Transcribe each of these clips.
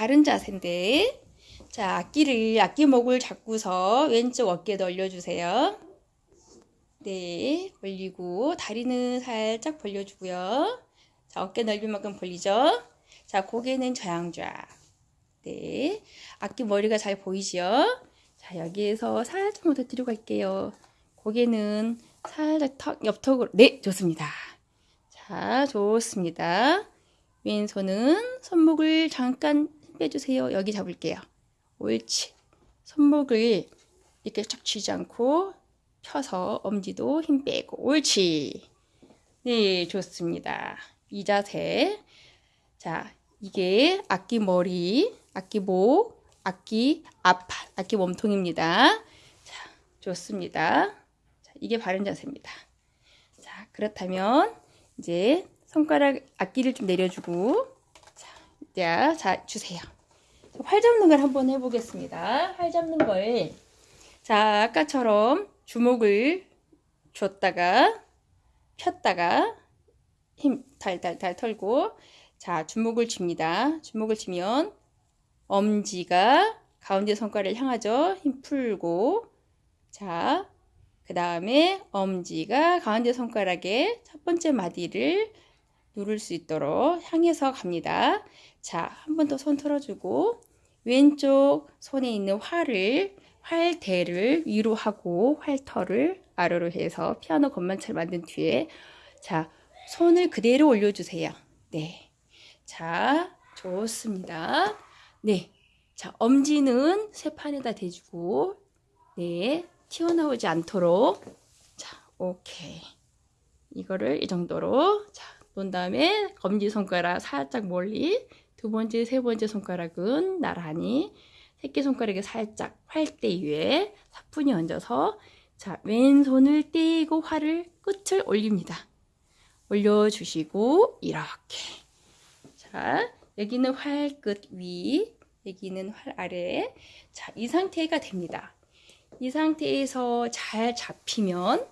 바른 자세인데 자 악기를 악기목을 잡고서 왼쪽 어깨에 올려주세요. 네 올리고 다리는 살짝 벌려주고요. 자 어깨 넓이만큼 벌리죠. 자 고개는 저양좌. 네 악기 머리가 잘 보이죠? 자 여기에서 살짝만 더 뒤로 갈게요. 고개는 살짝 턱, 옆턱으로 네 좋습니다. 자 좋습니다. 왼손은 손목을 잠깐 빼주세요. 여기 잡을게요. 옳지. 손목을 이렇게 쫙 쥐지 않고 펴서 엄지도 힘 빼고 옳지. 네, 좋습니다. 이 자세. 자, 이게 악기 머리, 악기 목, 악기 앞팔, 악기 몸통입니다. 자, 좋습니다. 자, 이게 바른 자세입니다. 자, 그렇다면 이제 손가락 악기를 좀 내려주고 자, 자 주세요. 활 잡는 걸 한번 해보겠습니다. 활 잡는 걸 자, 아까처럼 주먹을 줬다가 폈다가 힘 달달달 털고 자, 주먹을 칩니다. 주먹을 치면 엄지가 가운데 손가락을 향하죠. 힘 풀고 자, 그 다음에 엄지가 가운데 손가락에 첫 번째 마디를 누를 수 있도록 향해서 갑니다. 자, 한 번 더손 털어주고 왼쪽 손에 있는 활을 활대를 위로 하고 활터를 아래로 해서 피아노 건반처럼 만든 뒤에 자 손을 그대로 올려주세요. 네, 자 좋습니다. 네, 자 엄지는 쇠판에다 대주고 네 튀어나오지 않도록 자 오케이 이거를 이 정도로 자 놓은 다음에 검지손가락 살짝 멀리 두 번째, 세 번째 손가락은 나란히 새끼손가락에 살짝 활대 위에 사뿐히 얹어서 자 왼손을 떼고 활을 끝을 올립니다. 올려주시고 이렇게 자 여기는 활 끝 위, 여기는 활 아래 자 이 상태가 됩니다. 이 상태에서 잘 잡히면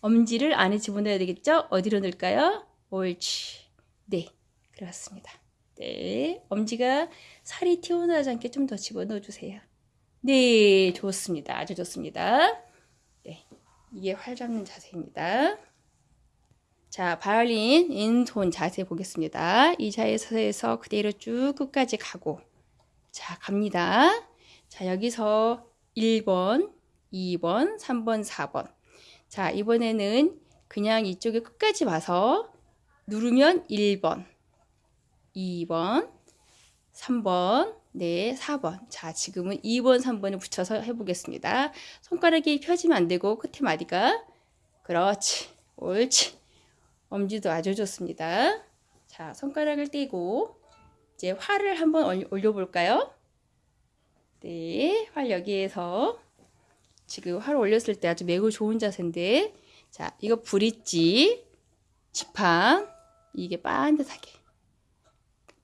엄지를 안에 집어넣어야 되겠죠? 어디로 넣을까요? 옳지. 네, 그렇습니다. 네, 엄지가 살이 튀어나오지 않게 좀 더 집어넣어 주세요. 네, 좋습니다. 아주 좋습니다. 네, 이게 활 잡는 자세입니다. 자, 바이올린 왼손 자세 보겠습니다. 이 자세에서 그대로 쭉 끝까지 가고 자, 갑니다. 자, 여기서 1번, 2번, 3번, 4번 자, 이번에는 그냥 이쪽에 끝까지 와서 누르면 1번, 2번, 3번, 네, 4번. 자, 지금은 2번, 3번을 붙여서 해보겠습니다. 손가락이 펴지면 안 되고 끝에 마디가 그렇지, 옳지. 엄지도 아주 좋습니다. 자, 손가락을 떼고 이제 활을 한번 올려볼까요? 네, 활 여기에서 지금 활 올렸을 때 아주 매우 좋은 자세인데 자, 이거 브릿지, 지팡, 이게 반듯하게.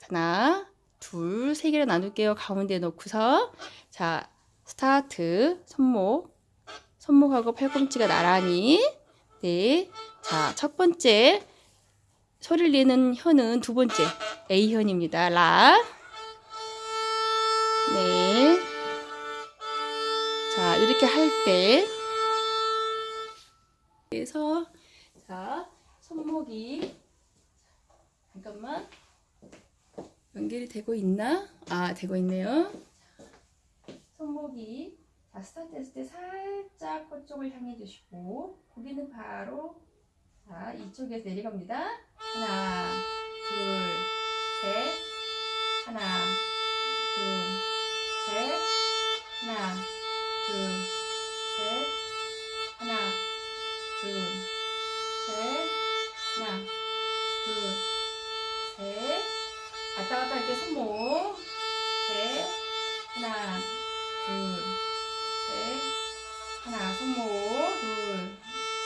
하나 둘 세 개를 나눌게요. 가운데 놓고서. 자 스타트. 손목. 손목하고 팔꿈치가 나란히. 네자 첫 번째. 소리를 내는 혀는 두 번째. A현입니다. 라. 네. 자, 이렇게 할 때, 그래서, 자, 손목이. 잠깐만. 연결이 되고 있나? 아 되고 있네요. 손목이. 자 스타트 했을 때 살짝 그쪽을 향해 주시고 고개는 바로 자 이쪽에서 내려갑니다. 하나 둘셋 하나 둘셋 하나 둘 손목. 셋. 하나, 둘, 셋. 하나, 손목. 둘,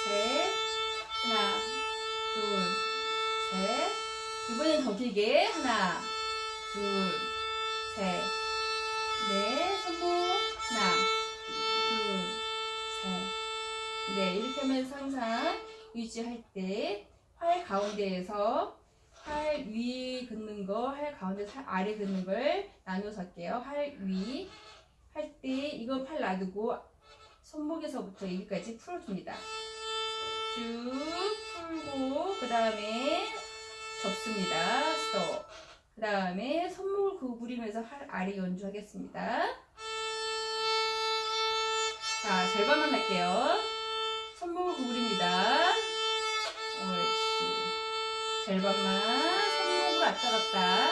셋. 하나, 둘, 셋. 이번엔 더 길게. 하나, 둘, 셋. 네, 손목. 하나, 둘, 셋. 네, 이렇게 하면서 항상 유지할 때 팔 가운데에서 팔위 긋는 거, 팔 가운데 살 아래 긋는 걸 나눠서 할게요. 팔 위. 할 때 이거 팔 놔두고 손목에서부터 여기까지 풀어줍니다. 쭉 풀고 그 다음에 접습니다. 스톱. 그 다음에 손목을 구부리면서 팔 아래 연주하겠습니다. 자, 절반만 할게요. 손목을 구부립니다. 절반만 손목으로 왔다 갔다.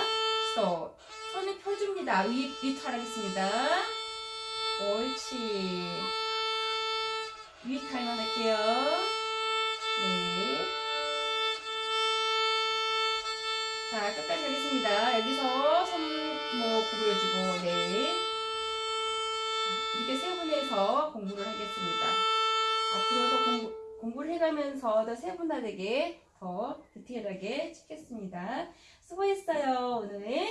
스톱. 손을 펴줍니다. 위, 위탈하겠습니다. 옳지. 위탈만 할게요. 네. 자, 끝까지 하겠습니다. 여기서 손목 구부려주고, 네. 이렇게 세 분에서 공부를 하겠습니다. 앞으로도 공부, 공부를 해가면서 더 세분화되게 더 디테일하게 찍겠습니다. 수고했어요, 오늘.